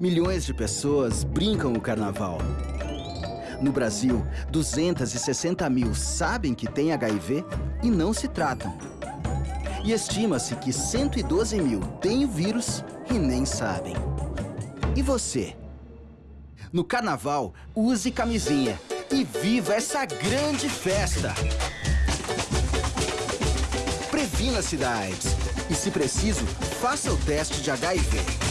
Milhões de pessoas brincam o carnaval. No Brasil, 260 mil sabem que têm HIV e não se tratam. E estima-se que 112 mil têm o vírus e nem sabem. E você? No carnaval, use camisinha e viva essa grande festa! Previna-se da AIDS e, se preciso, faça o teste de HIV.